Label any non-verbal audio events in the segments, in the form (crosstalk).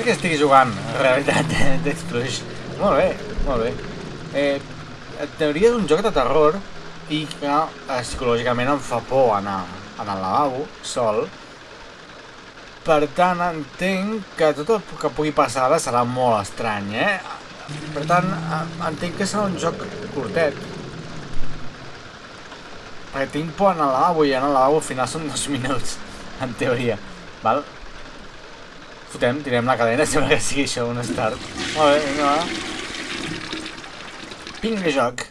Sé què estigui jugant, en realitat, (laughs) d'Explosion. Molt bé, molt bé. Eh, teoria és un joc de terror i que eh, psicològicament em fa por anar, anar al lavabo, sol. Per tant, entenc que tot el que pugui passar ara serà molt estrany, eh? Per tant, eh, entenc que serà un joc curtet. Perquè tinc por anar al lavabo i anar al lavabo al final són dos (laughs) minuts, en teoria. Val? Fotem, tirem la cadena, sembla que sigui això un start. Molt bé, vinga, va. Vinga, joc.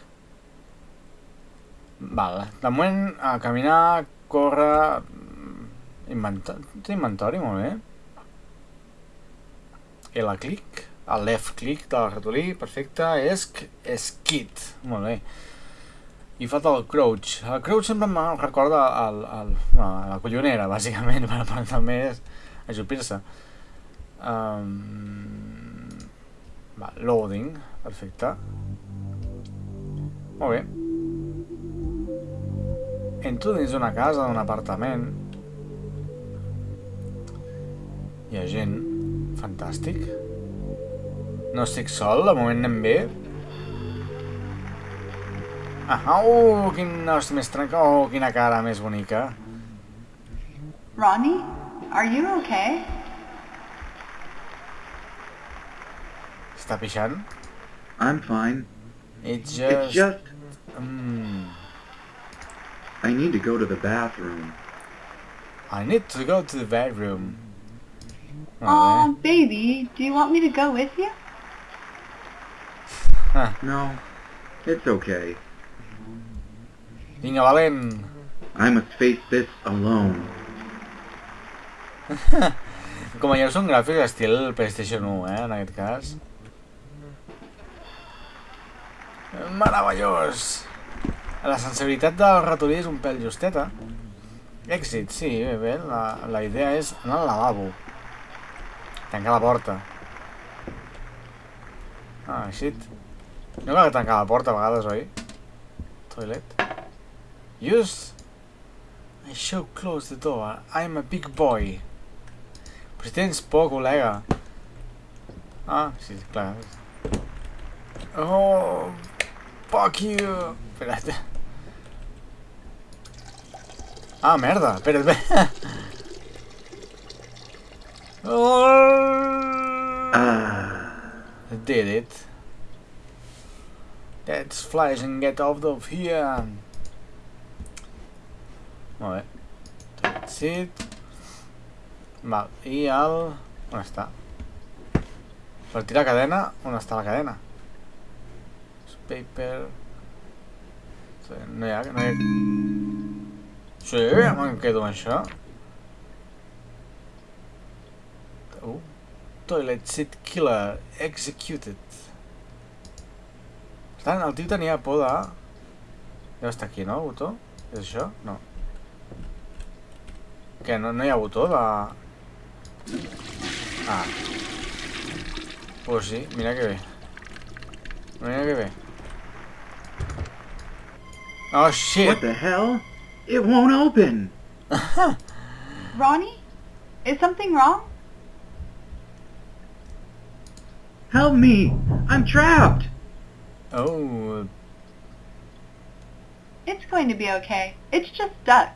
Val, de moment a caminar, córrer... Inventori, té inventori, molt bé. I la clic, el left click del ratolí, perfecte, és skit, molt bé. I falta el crouch. El crouch sempre em recorda el, el, bueno, la collonera, bàsicament, (laughs) per, per també ajupir-se. Um, va, loading, perfecte. Molt bé. Entro dins d'una casa, d'un apartament. Hi ha gent. Fantàstic. No estic sol, de moment anem bé. Ah, oh, quin os més trenca... Oh, quina cara més bonica. Ronnie, are you okay? Està pixant? I'm fine. It's just... It's just Mm, I need to go to the bathroom. I need to go to the bedroom. Molt Oh, baby, do you want me to go with you? bé. No, it's okay. Vinga, valent. I must face this alone. (laughs) Com a jo són gràfics estil PlayStation 1, eh, en aquest cas. Meravellós! La sensibilitat del ratolí és un pèl justeta. Èxit, sí, bé, bé. La, la idea és anar al lavabo. Tancar la porta. Ah, shit. No cal tancar la porta a vegades, oi? Toilet. Use... I shall close the door. I'm a big boy. Però si tens por, col·lega. Ah, sí, clar. Oh, fuck you. Espera't. Ah, merda. Espera't, bé. Oh, Ah, did it. Let's flash and get out of here. Molt bé. That's it. Val, i el... On està? Per tirar cadena, on està la cadena? Paper... No hi ha... No hi ha... Sí, me'n quedo amb això. Uh, toilet seat killer executed. Per tant, el tio tenia por de... Deu estar aquí, no, botó? És això? No. Què, no, no hi ha botó de... Ah. Pues sí, mira que bé. Mira que bé. Oh, shit! what the hell? It won't open. (laughs) Ronnie, is something wrong? Help me! I'm trapped. Oh, It's going to be okay. It's just stuck.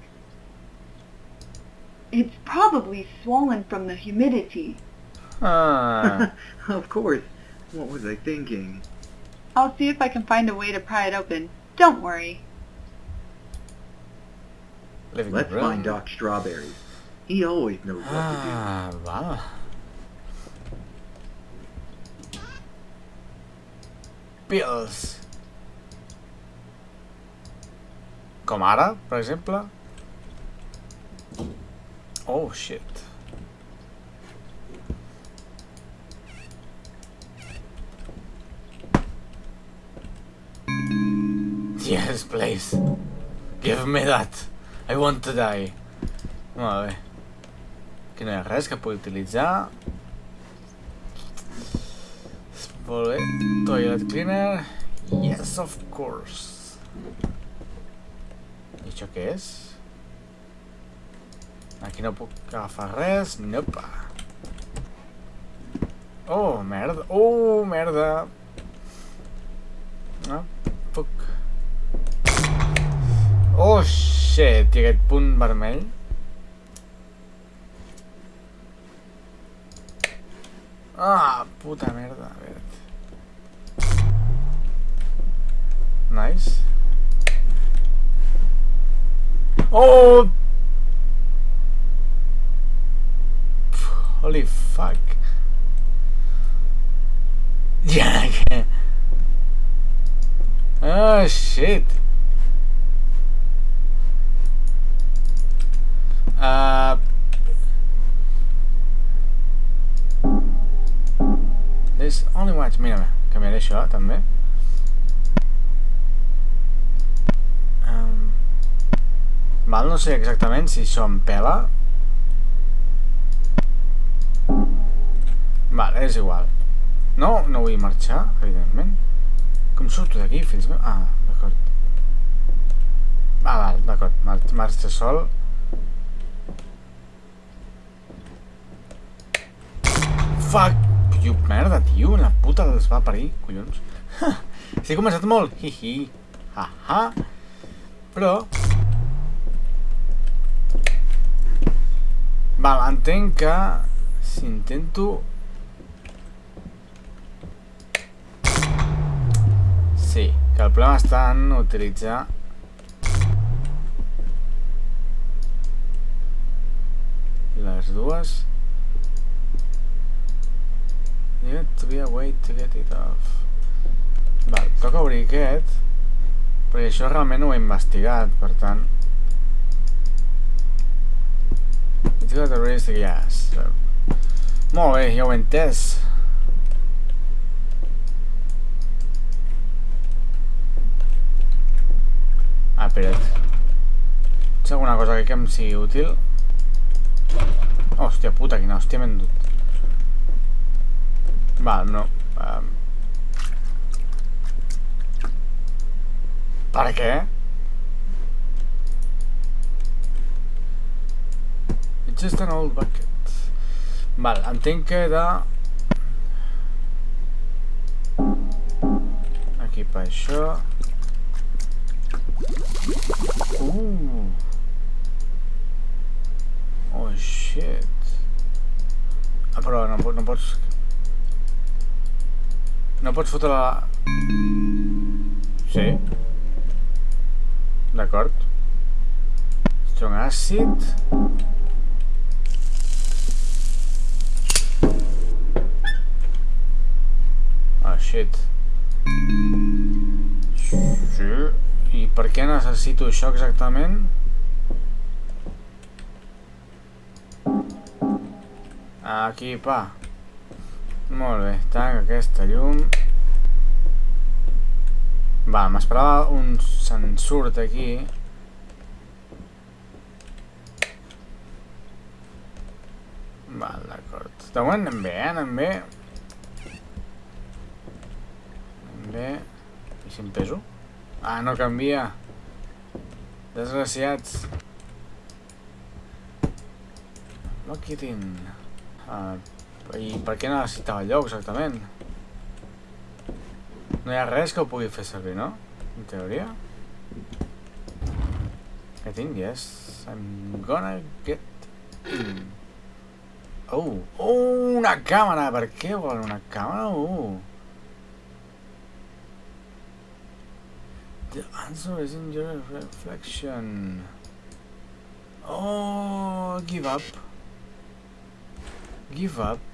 It's probably swollen from the humidity. ah. (laughs) of course. What was I thinking? I'll see if I can find a way to pry it open. Don't worry. Living Let's room. find Doc Strawberry. He always knows what to Ah, val. Pills. Com ara, per exemple. Oh, shit. Yes, please. Give me that. I want to die. Molt bé. Aquí no hi ha res que pugui utilitzar. Molt bé. Toilet cleaner. Yes, of course. I això què és? Aquí no puc agafar res. Nope. Oh, merda. Oh, merda. Ah, puc. Oh, shit. I aquest punt vermell. Ah, puta merda. A veure. Nice. Oh! Holy fuck. (laughs) Yeah. Oh shit. Uh, there's only one... Mira, canviaré això també. Um, val, no sé exactament si em pela. Vale, és igual. No, no vull marxar, evidentment. Com surto d'aquí, meus? Ah, d'acord. Ah, val, d'acord. Mar marxa sol. Fuck! Tio, merda, tio, la puta els va parir, collons. sí, he començat molt. Hi-hi. Ha-ha. Però... Val, entenc que si intento... Sí, que el problema està en utilitzar... Les dues... You have to be a way to get it off. Val, toca obrir aquest, perquè això realment ho he investigat, per tant... It's got a raise the gas. Molt bé, ja ho he entès. Ah, espera't. Si alguna cosa que em sigui útil... Hòstia puta, quina hòstia m'he endut. Val. Um... Per què? It's just an old bucket. Val, entenc que de... Equipar això. Uh. Oh, shit. Ah, però no, no pots... No pots fotre la... Sí. D'acord. Strong acid. Ah, shit. Sí. I per què necessito això exactament? Aquí, pa. Molt bé, tanca aquesta llum. Va, m'esperava un sensurt aquí. Val, d'acord. De moment anem bé, eh? Anem bé. Anem bé. I si em peso? Ah, no canvia. Desgraciats. Lock it in. Uh, i per què necessitava allò exactament? No hi ha res que ho pugui fer servir, no? En teoria. I think yes. I'm gonna get in. Oh, oh, una càmera! Per què volen una càmera? Oh. The answer is in your reflection. Oh, give up. Give up.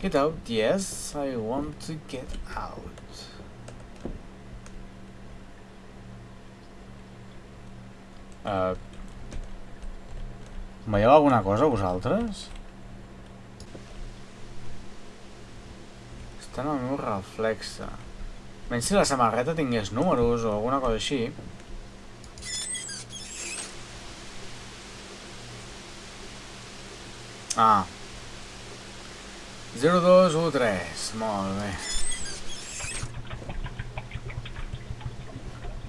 Get out, yes, I want to get out. Uh, Veieu alguna cosa vosaltres? Està en el meu reflexe. Menys si la samarreta tingués números o alguna cosa així. Ah. 0, 2, 1, 3. Molt bé.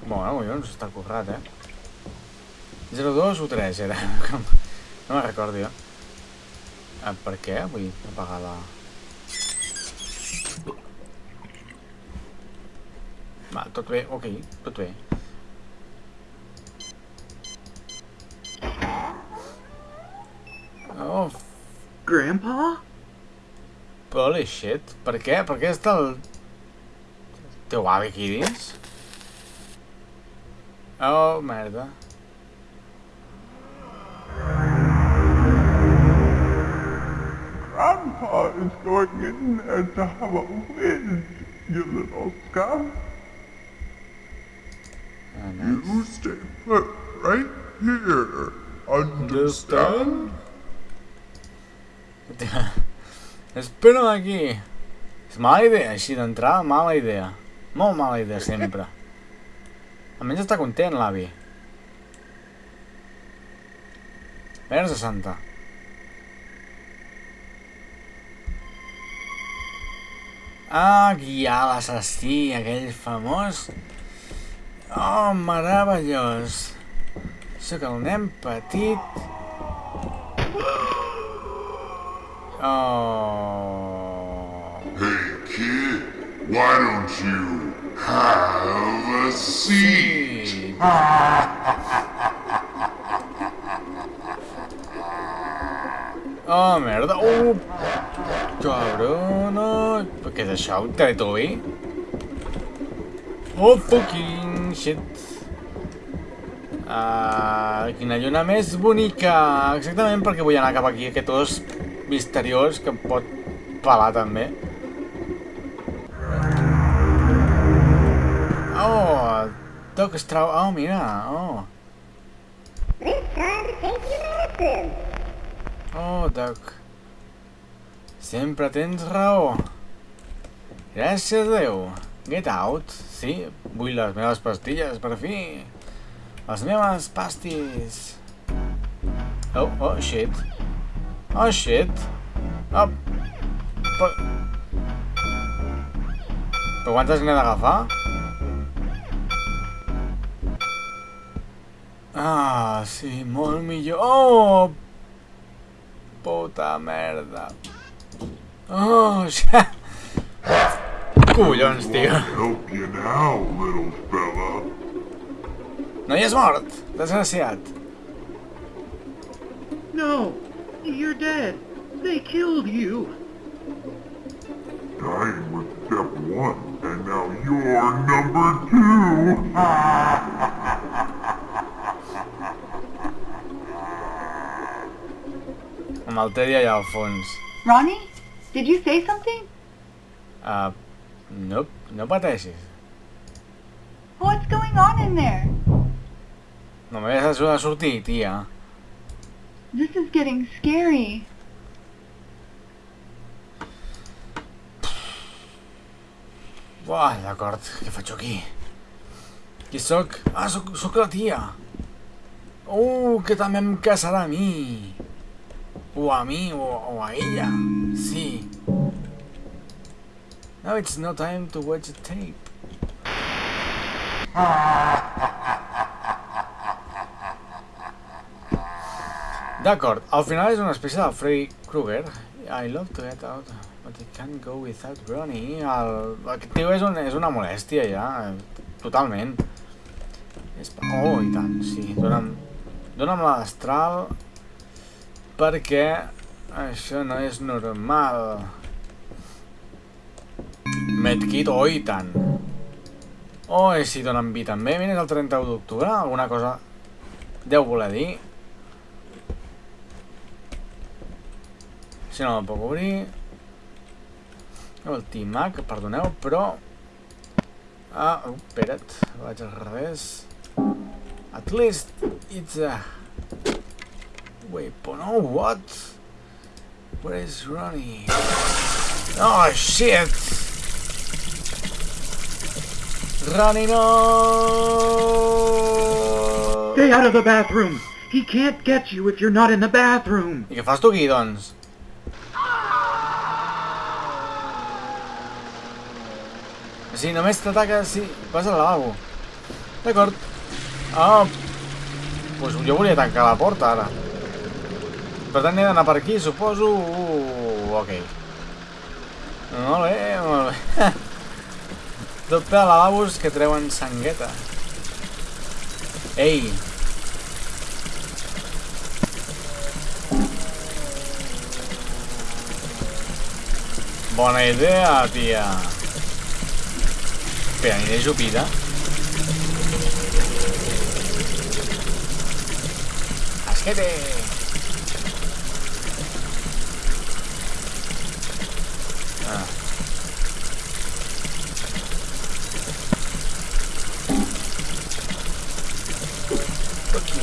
Bueno, collons, està currat, eh? 0, 2, 1, 3 era. (laughs) No me'n recordo jo. Eh, per què vull apagar la... Va, tot bé, ok, tot bé. Oh, Grandpa? Holy shit. Per què? Per què està el... teu avi aquí dins? Oh, merda. Grandpa is going in there to have a whiz, you little scum. Ah, nice. You stay put right here. Understand? (laughs) Espera aquí. És mala idea, així d'entrada, mala idea. Molt mala idea, sempre. Almenys està content, l'avi. Verge santa. Ah, guiar l'assassí, aquell famós. Oh, meravellós. Sóc el nen petit. Oh. Hey, kid, why don't you have a seat? Sí. Oh, merda. Uh, cabrona. Què és això? Un Teletubby? Oh, fucking shit. Ah, quina lluna més bonica. Exactament perquè vull anar cap aquí, aquest os misteriós que em pot pelar també. Oh, Doc Strau... Oh, mira, oh. Oh, Doc. Sempre tens raó. Gràcies a Déu. Get out. Sí, vull les meves pastilles, per fi. Les meves pastis. Oh, oh, shit. Oh, shit. Oh. Però... Però quantes n'he d'agafar? Ah, sí, molt millor. Oh! Puta merda. Oh, ja... Collons, tio. No hi és mort, desgraciat. No, you're dead. They killed you. Dying was step one, and now you're number two. Amb el Teddy allà al fons. Ronnie, did you say something? Uh, no, no pateixis. What's going on in there? Només has de sortir, tia. This is getting scary. Buah, d'acord, què faig aquí? Qui sóc? Ah, sóc, sóc la tia. Uh, que també em casarà a mi. O a mi, o, o a ella. Sí. Now it's no time to watch the tape. (laughs) D'acord, al final és una espècie de Freddy Krueger. I love to get out, but I can't go without Ronnie. El, aquest tio és, un, és una molèstia ja, totalment. Oh, i tant, sí. Dóna'm, dóna'm la destral perquè això no és normal. Medkit, oh, i tant. Oh, i si donen vi també. Mira, és el 31 d'octubre, alguna cosa deu voler dir. Si no me'l puc obrir. El T-Mac, perdoneu, però... Ah, oh, espera't, vaig al revés. At least it's a... Weapon, oh, what? Where is Ronnie? Oh, shit! Ronnie, no! Stay out of the bathroom. He can't get you if you're not in the bathroom. I què fas tu aquí, doncs? Sí, només t'ataca si vas al lavabo. D'acord. Ah, pues jo volia tancar la porta, ara. Per tant, he d'anar per aquí, suposo... Uh, ok. Molt bé, molt bé. (laughs) Tot per a lavabos que treuen sangueta. Ei! Bona idea, tia. Espera, aniré jupida. Esquete! Ah. Aquí.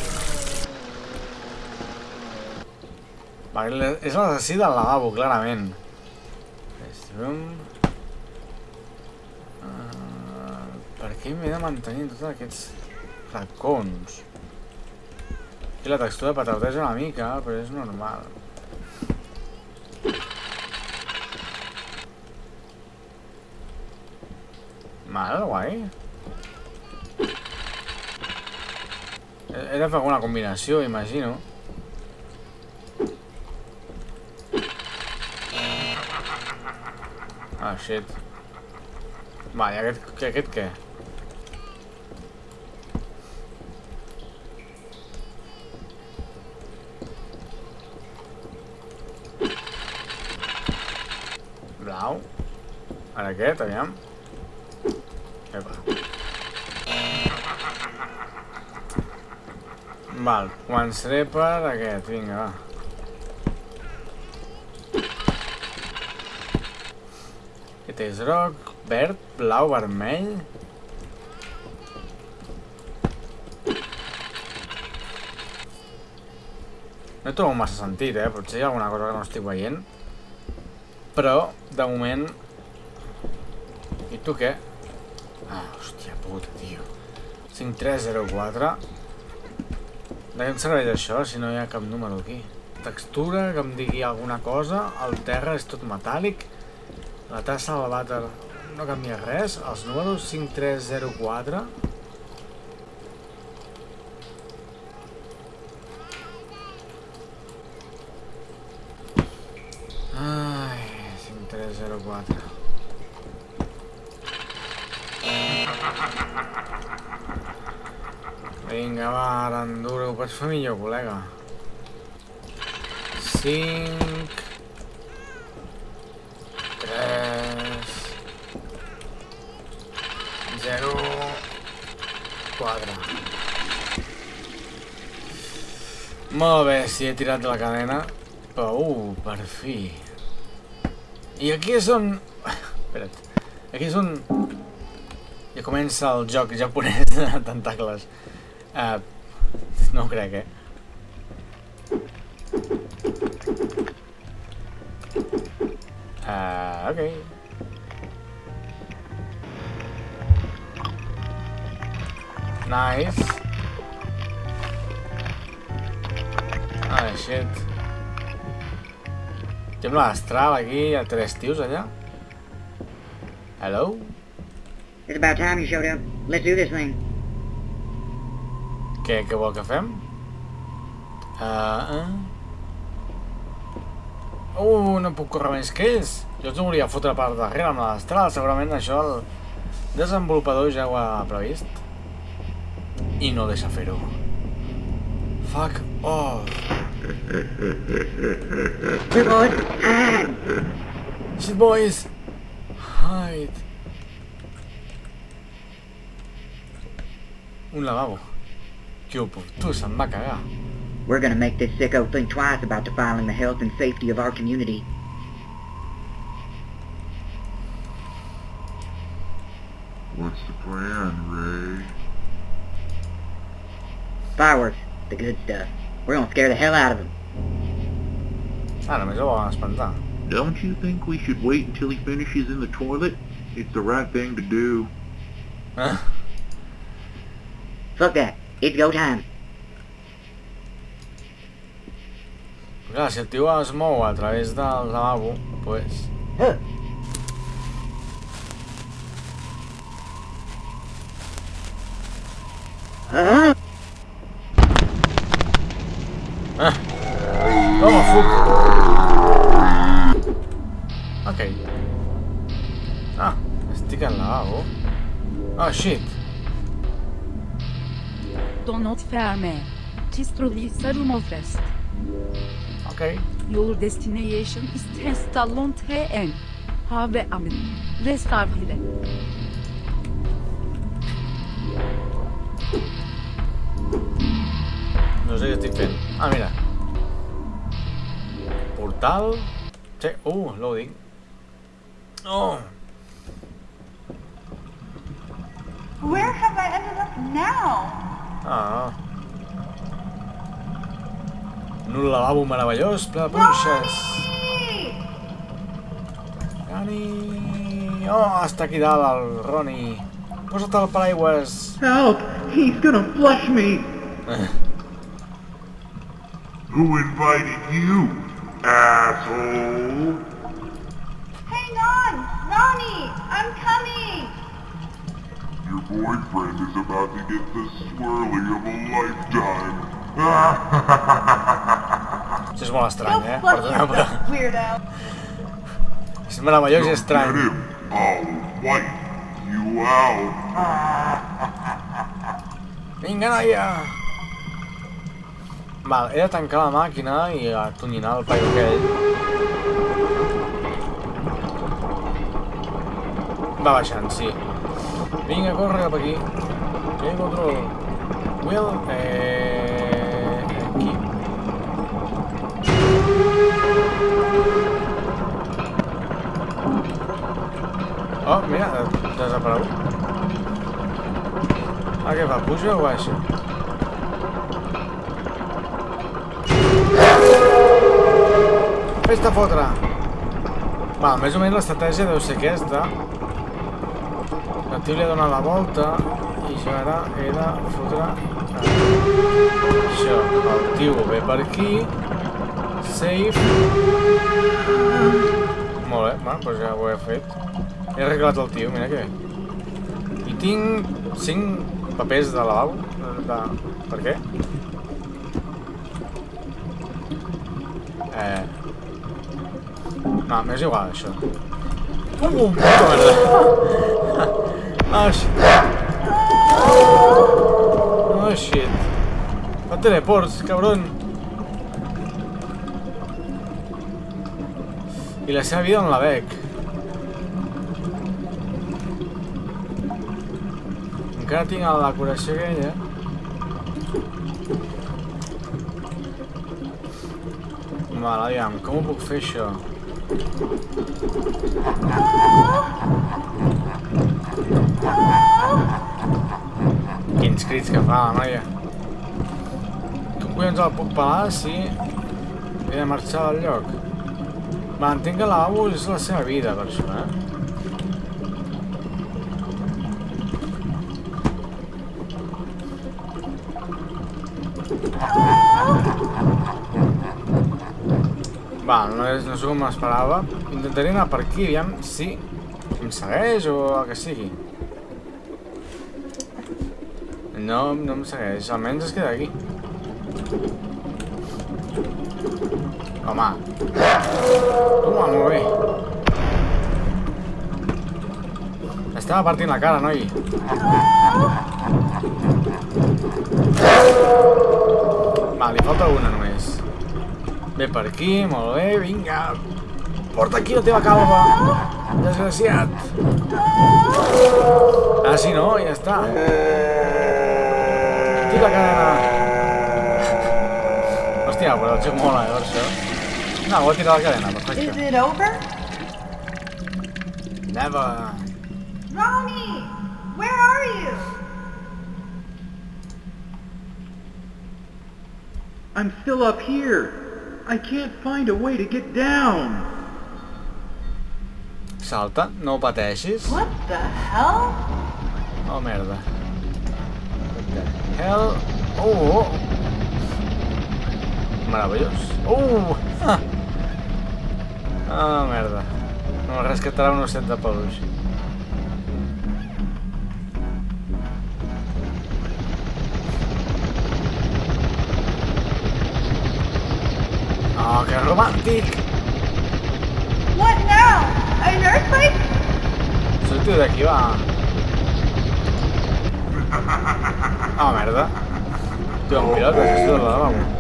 Vale, és l'assassí del lavabo, clarament. Restroom. Uh, per mantenir tots aquests racons? I la textura patauteja una mica, però és normal. Mal, guai. He de fer alguna combinació, imagino. Ah, shit. Va, i aquest, aquest què? Blau. Ara aquest, aviam. Epa. Val, començaré per aquest, vinga, va. Aquest és groc, verd, blau, vermell... No hi trobo massa sentit, eh? Potser hi ha alguna cosa que no estic veient. Però, de moment... Tu què? Ah, hòstia puta, tio. 5304. De què em serveix això si no hi ha cap número aquí? Textura, que em digui alguna cosa. El terra és tot metàl·lic. La tassa del vàter no canvia res. Els números 5304. Ai, 5304. Vinga, va, Aranduro, ho pots fer millor, col·lega. 5... 3... 0... 4... Molt bé, si he tirat la cadena. Però, uh, per fi. I aquí és on... Espera't. Aquí és on... Ja comença el joc japonès de tentacles. Uh, no crec, eh? Uh, ok. Nice. Ah, shit. Sembla astral aquí, ha tres tios allà. Hello? It's about time you showed up. Let's do this thing. Què, què vol que fem? Uh, uh. Uh, no puc córrer més que ells. Jo els volia fotre per darrere amb l'astral. Segurament això el desenvolupador ja ho ha previst. I no deixa fer-ho. Fuck off. Boys. Hide. Shit, boys. Hide. Un lavabo. Que oportú, se'm va. We're gonna make this sicko think twice about defiling the health and safety of our community. What's the plan, Ray? Fireworks, the good stuff. We're gonna scare the hell out of them. Ah, només ho volen espantar. Don't you think we should wait until he finishes in the toilet? It's the right thing to do. Ah, (laughs) Fuck that. It's go time. clar, si el tio es mou a través del lavabo, pues... Huh. Huh? Ferme. Tistroli Sarumofest. Ok. Your destination is Testallon TN. Have amen. Restarvile. No sé què estic fent. Ah, mira. Portal... Sí. Uh, loading. Oh! Where have I ended up now? Ah. En un lavabo meravellós, ple de punxes. Ronnie! Dani... Oh, està aquí dalt el Roni. Posa't el paraigües. Help! He's gonna flush me! Who invited you, asshole? Hang on! Ronnie! I'm coming! Your boyfriend is about to get the swirly of a lifetime. Això és molt estrany, eh? flush Perdoneu, però... yourself, weirdo! És meravellós i estrany. Vinga, noia! Val, he de tancar la màquina i atonyinar el paio aquell. Va baixant, sí. Vinga, corre cap aquí. Vinga, control. Will, eh... Oh, mira, ha desaparegut. Ah, què fa? Puja o baixa? Fes-te fotre! Va, més o menys l'estratègia deu ser aquesta. El tio li ha donat la volta i això ara he de fotre... Això, el tio ve per aquí. Save. Molt bé, va, doncs ja ho he fet. He arreglat el tio, mira que bé. I tinc 5 papers de lavabo. De... Per què? Eh... No, m'és igual, això. Uh, puta merda. Oh, shit. Oh, shit. No teleports, cabrón. I la seva vida on la veig? Encara tinc la decoració aquella. Val, aviam, com ho puc fer això? Quins crits que fa la noia. Com collons el puc pelar si he de marxar del lloc? Va, entenc que lavabo és la seva vida, per això, eh? Va, no és, no és com m'esperava. Intentaré anar per aquí, aviam si em segueix o el que sigui. No, no em segueix, almenys es queda aquí. Home. Toma, molt bé. Estava partint la cara, noi. Va, li falta una només. Ve per aquí, molt bé, vinga. Porta aquí la teva calva, desgraciat. Ah, sí, no? Ja està. Tira la. Hòstia, però el joc mola, eh, això. No, voy a tirar la cadena, Is it over? Never. Ronnie! Where are you? I'm still up here. I can't find a way to get down. Salta, no pateixis. What the hell? Oh, merda. What the hell? Oh, oh. Meravellós. Uh! Ah. ah, merda. No rescatarà un osset de peluix. Oh, que romàntic! What now? An earthquake? sortiu d'aquí, va. Ah, merda. Tio, un pilot, això és de la lavabo. Ah, shit. No! Ah, no. Ronnie, we have to.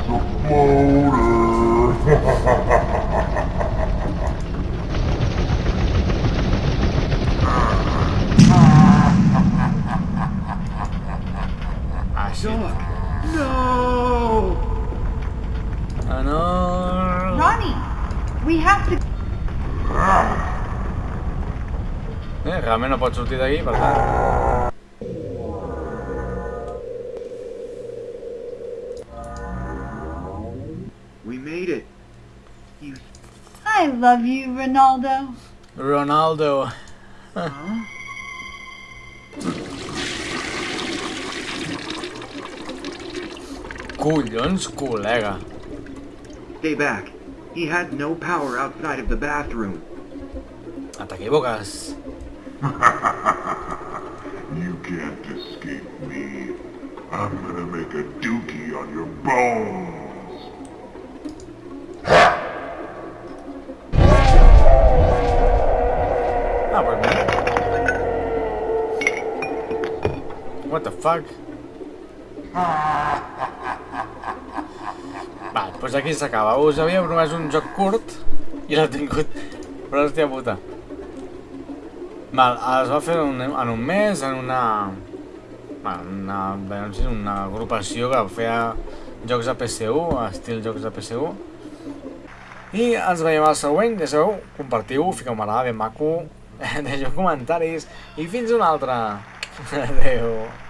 Eh, realment no pot sortir d'aquí, per tant... love you, Ronaldo. Ronaldo. Huh? (laughs) Collons, col·lega. Stay back. He had no power outside of the bathroom. Ah, T'equivoques. (laughs) You can't escape me. I'm gonna make a dookie on your bones. Fuck? Va, doncs aquí s'acaba. Us havia promès un joc curt i l'he tingut. Però hòstia puta. Val, es va fer un, en un mes en una... Una, sí, una agrupació que feia jocs de PSU, estil jocs de PSU. I ens veiem al següent, ja sabeu, compartiu, fiqueu me ben maco, (laughs) deixeu comentaris i fins una altra. (laughs) Adeu.